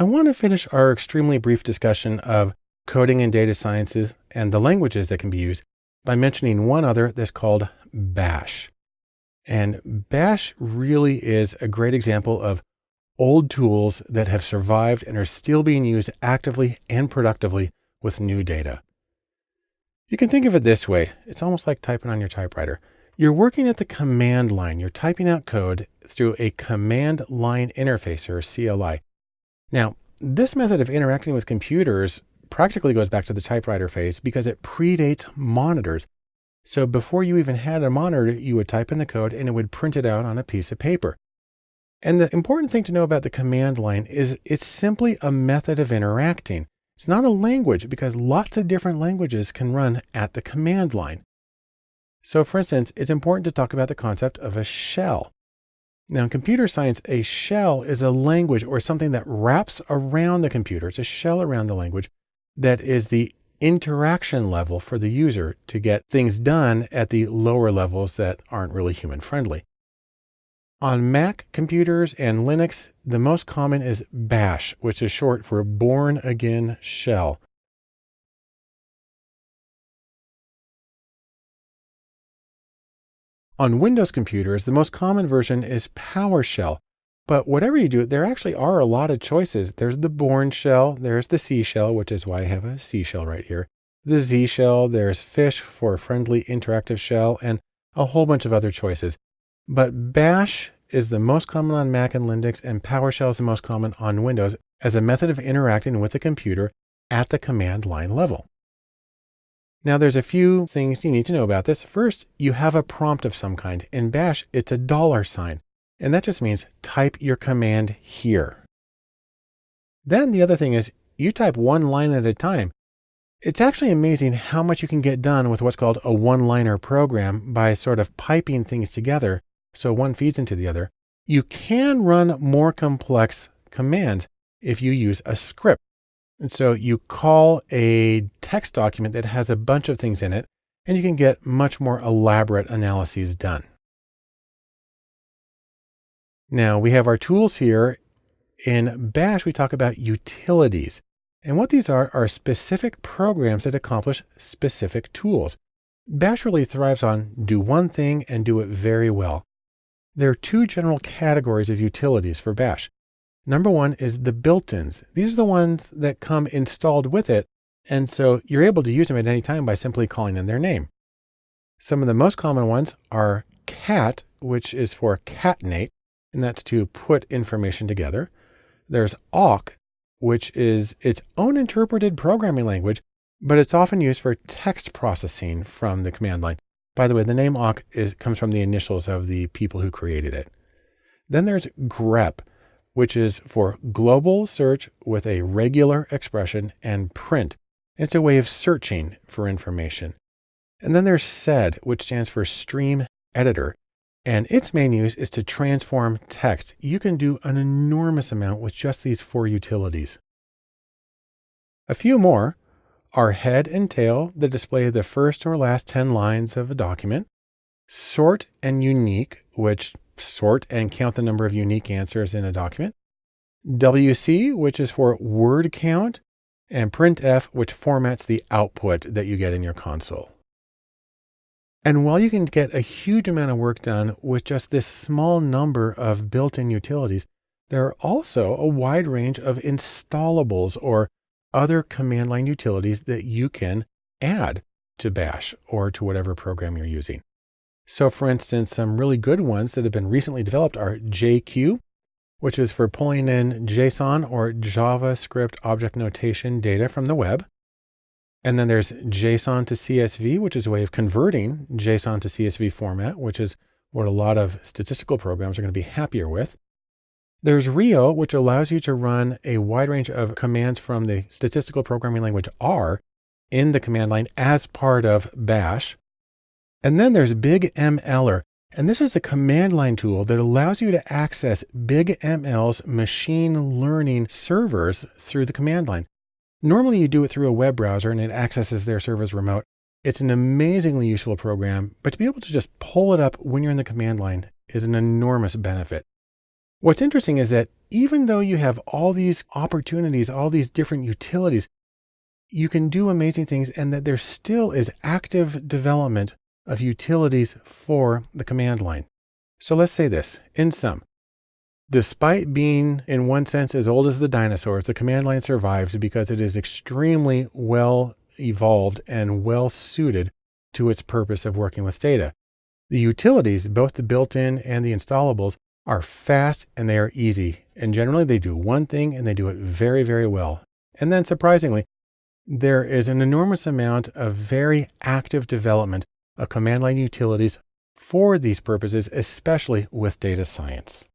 I want to finish our extremely brief discussion of coding and data sciences and the languages that can be used by mentioning one other that's called Bash. And Bash really is a great example of old tools that have survived and are still being used actively and productively with new data. You can think of it this way. It's almost like typing on your typewriter. You're working at the command line. You're typing out code through a command line interface or CLI. Now, this method of interacting with computers practically goes back to the typewriter phase because it predates monitors. So before you even had a monitor, you would type in the code and it would print it out on a piece of paper. And the important thing to know about the command line is it's simply a method of interacting. It's not a language because lots of different languages can run at the command line. So for instance, it's important to talk about the concept of a shell. Now in computer science, a shell is a language or something that wraps around the computer. It's a shell around the language that is the interaction level for the user to get things done at the lower levels that aren't really human friendly. On Mac computers and Linux, the most common is Bash, which is short for Bourne Again Shell. On Windows computers, the most common version is PowerShell. But whatever you do, there actually are a lot of choices. There's the Bourne shell, there's the C shell, which is why I have a C shell right here. The Z shell, there's Fish for a friendly interactive shell, and a whole bunch of other choices. But Bash is the most common on Mac and Linux, and PowerShell is the most common on Windows as a method of interacting with the computer at the command line level. Now there's a few things you need to know about this. First, you have a prompt of some kind. In Bash, it's a dollar sign, and that just means type your command here. Then the other thing is you type one line at a time. It's actually amazing how much you can get done with what's called a one-liner program by sort of piping things together so one feeds into the other. You can run more complex commands if you use a script. And so you call a text document that has a bunch of things in it, and you can get much more elaborate analyses done. Now we have our tools here. In Bash, we talk about utilities. And what these are, are specific programs that accomplish specific tools. Bash really thrives on do one thing and do it very well. There are two general categories of utilities for Bash. Number one is the built-ins. These are the ones that come installed with it. And so you're able to use them at any time by simply calling in their name. Some of the most common ones are cat, which is for catenate, and that's to put information together. There's awk, which is its own interpreted programming language, but it's often used for text processing from the command line. By the way, the name awk is, comes from the initials of the people who created it. Then there's grep, which is for global search with a regular expression and print. It's a way of searching for information. And then there's SED, which stands for Stream Editor. And its main use is to transform text. You can do an enormous amount with just these four utilities. A few more are head and tail that display the first or last 10 lines of a document, sort and unique, which sort and count the number of unique answers in a document, WC, which is for word count, and printf, which formats the output that you get in your console. And while you can get a huge amount of work done with just this small number of built-in utilities, there are also a wide range of installables or other command line utilities that you can add to Bash or to whatever program you're using. So for instance, some really good ones that have been recently developed are JQ, which is for pulling in JSON or JavaScript object notation data from the web. And then there's JSON to CSV, which is a way of converting JSON to CSV format, which is what a lot of statistical programs are going to be happier with. There's Rio, which allows you to run a wide range of commands from the statistical programming language R in the command line as part of Bash. And then there's Big MLer. And this is a command line tool that allows you to access Big ML's machine learning servers through the command line. Normally you do it through a web browser and it accesses their servers remote. It's an amazingly useful program, but to be able to just pull it up when you're in the command line is an enormous benefit. What's interesting is that even though you have all these opportunities, all these different utilities, you can do amazing things and that there still is active development of utilities for the command line. So let's say this in sum, despite being in one sense as old as the dinosaurs, the command line survives because it is extremely well evolved and well suited to its purpose of working with data. The utilities, both the built-in and the installables, are fast and they are easy. And generally they do one thing and they do it very, very well. And then surprisingly, there is an enormous amount of very active development of command line utilities for these purposes, especially with data science.